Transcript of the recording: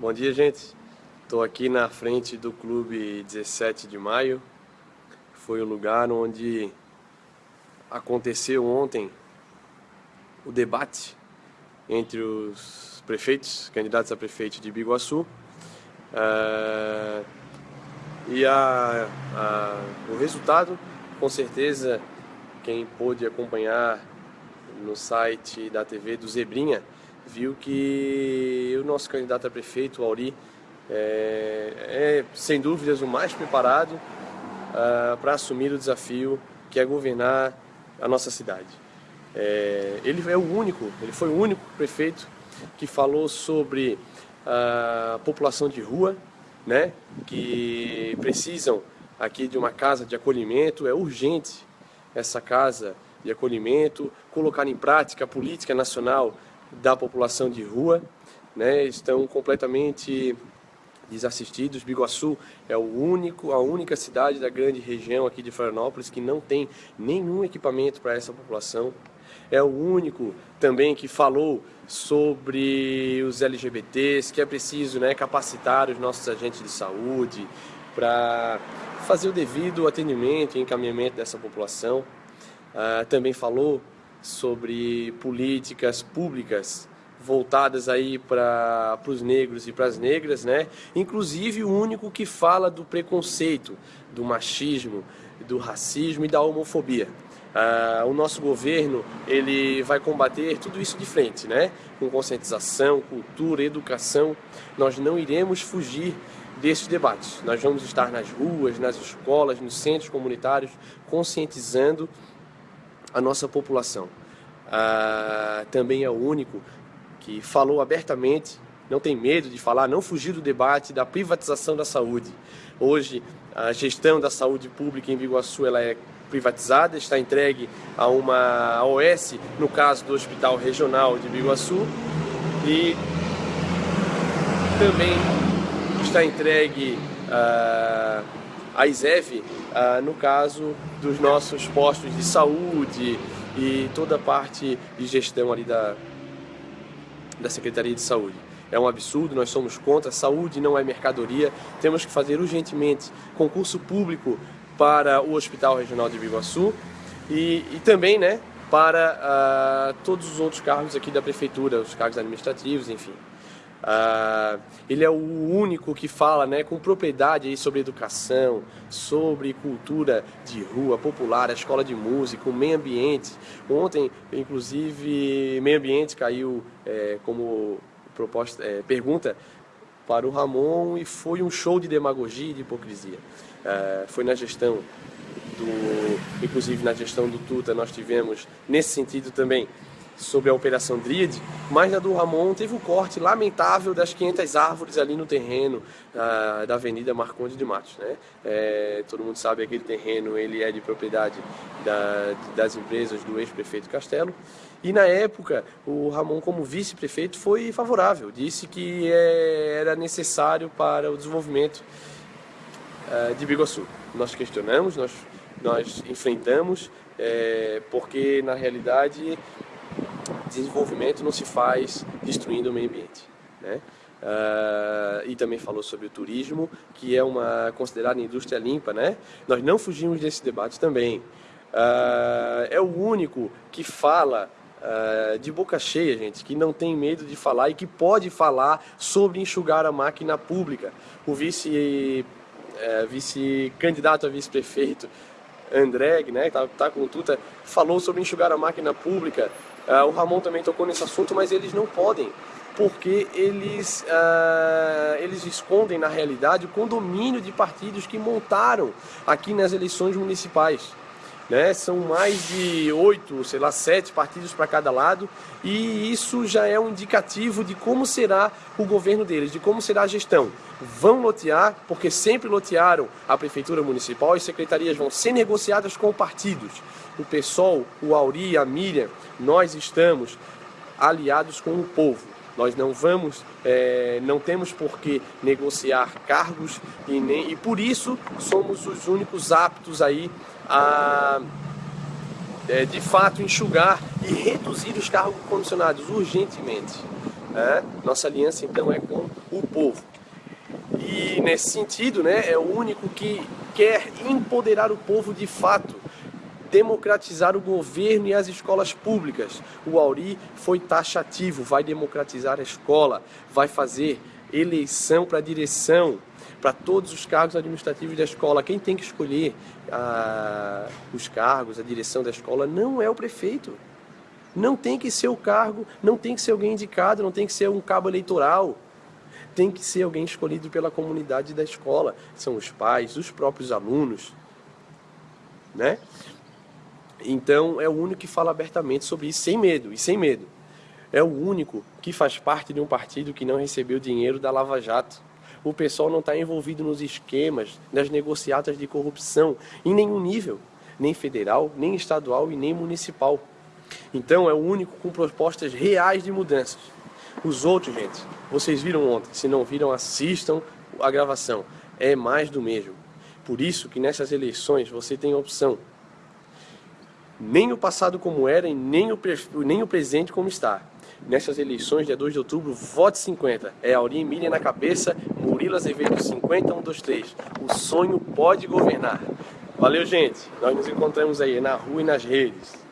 Bom dia, gente. Estou aqui na frente do Clube 17 de Maio. Foi o lugar onde aconteceu ontem o debate entre os prefeitos, candidatos a prefeito de Biguaçu. Uh, e a, a, o resultado, com certeza, quem pôde acompanhar no site da TV do Zebrinha, viu que o nosso candidato a prefeito, o Auri, é, é sem dúvidas o mais preparado uh, para assumir o desafio que é governar a nossa cidade. É, ele é o único, ele foi o único prefeito que falou sobre a população de rua, né, que precisam aqui de uma casa de acolhimento, é urgente essa casa de acolhimento, colocar em prática a política nacional da população de rua, né, estão completamente desassistidos. Biguaçu é o único, a única cidade da grande região aqui de Florianópolis que não tem nenhum equipamento para essa população. É o único também que falou sobre os LGBTs, que é preciso né, capacitar os nossos agentes de saúde para fazer o devido atendimento e encaminhamento dessa população. Uh, também falou sobre políticas públicas voltadas aí para os negros e para as negras, né? Inclusive o único que fala do preconceito, do machismo, do racismo e da homofobia. Ah, o nosso governo ele vai combater tudo isso de frente, né? Com conscientização, cultura, educação. Nós não iremos fugir desses debates. Nós vamos estar nas ruas, nas escolas, nos centros comunitários, conscientizando a nossa população. Ah, também é o único que falou abertamente, não tem medo de falar, não fugir do debate da privatização da saúde. Hoje, a gestão da saúde pública em Biguaçu ela é privatizada, está entregue a uma OS, no caso do Hospital Regional de Biguaçu, e também está entregue uh, a ISEV, uh, no caso dos nossos postos de saúde e toda a parte de gestão ali da, da Secretaria de Saúde. É um absurdo, nós somos contra, saúde não é mercadoria, temos que fazer urgentemente concurso público para o Hospital Regional de Biguaçu e, e também né, para uh, todos os outros cargos aqui da Prefeitura, os cargos administrativos, enfim. Uh, ele é o único que fala né, com propriedade sobre educação, sobre cultura de rua popular, a escola de música, o meio ambiente. Ontem, inclusive, meio ambiente caiu é, como proposta, é, pergunta para o Ramon e foi um show de demagogia e de hipocrisia. Uh, foi na gestão do, inclusive na gestão do Tuta, nós tivemos nesse sentido também sobre a Operação Dríade, mas na do Ramon teve o corte lamentável das 500 árvores ali no terreno da Avenida Marconde de Matos. Né? É, todo mundo sabe que aquele terreno ele é de propriedade da, das empresas do ex-prefeito Castelo. E na época, o Ramon, como vice-prefeito, foi favorável, disse que é, era necessário para o desenvolvimento uh, de Biguaçu. Nós questionamos, nós, nós enfrentamos, é, porque na realidade desenvolvimento não se faz destruindo o meio ambiente. Né? Uh, e também falou sobre o turismo, que é uma considerada indústria limpa. Né? Nós não fugimos desse debate também. Uh, é o único que fala uh, de boca cheia, gente, que não tem medo de falar e que pode falar sobre enxugar a máquina pública. O vice, uh, vice candidato a vice-prefeito André, né, tá, tá com tuta, falou sobre enxugar a máquina pública. Uh, o Ramon também tocou nesse assunto, mas eles não podem, porque eles, uh, eles escondem na realidade o condomínio de partidos que montaram aqui nas eleições municipais. Né? São mais de oito, sei lá, sete partidos para cada lado, e isso já é um indicativo de como será o governo deles, de como será a gestão. Vão lotear, porque sempre lotearam a prefeitura municipal e secretarias vão ser negociadas com partidos o PSOL, o Auri, a Miriam, nós estamos aliados com o povo. Nós não vamos, é, não temos por que negociar cargos e, nem, e por isso somos os únicos aptos aí a é, de fato enxugar e reduzir os cargos condicionados urgentemente. Né? Nossa aliança então é com o povo. E nesse sentido, né, é o único que quer empoderar o povo de fato, democratizar o governo e as escolas públicas. O Auri foi taxativo, vai democratizar a escola, vai fazer eleição para direção, para todos os cargos administrativos da escola. Quem tem que escolher ah, os cargos, a direção da escola, não é o prefeito. Não tem que ser o cargo, não tem que ser alguém indicado, não tem que ser um cabo eleitoral. Tem que ser alguém escolhido pela comunidade da escola. São os pais, os próprios alunos. Né? Então é o único que fala abertamente sobre isso, sem medo, e sem medo. É o único que faz parte de um partido que não recebeu dinheiro da Lava Jato. O pessoal não está envolvido nos esquemas, nas negociatas de corrupção, em nenhum nível, nem federal, nem estadual e nem municipal. Então é o único com propostas reais de mudanças. Os outros, gente, vocês viram ontem. Se não viram, assistam a gravação. É mais do mesmo. Por isso que nessas eleições você tem a opção. Nem o passado como era e nem o, nem o presente como está. Nessas eleições, dia 2 de outubro, vote 50. É Aurim Emília na cabeça, Murilo Azevedo 50, 1, 2, 3. O sonho pode governar. Valeu, gente. Nós nos encontramos aí na rua e nas redes.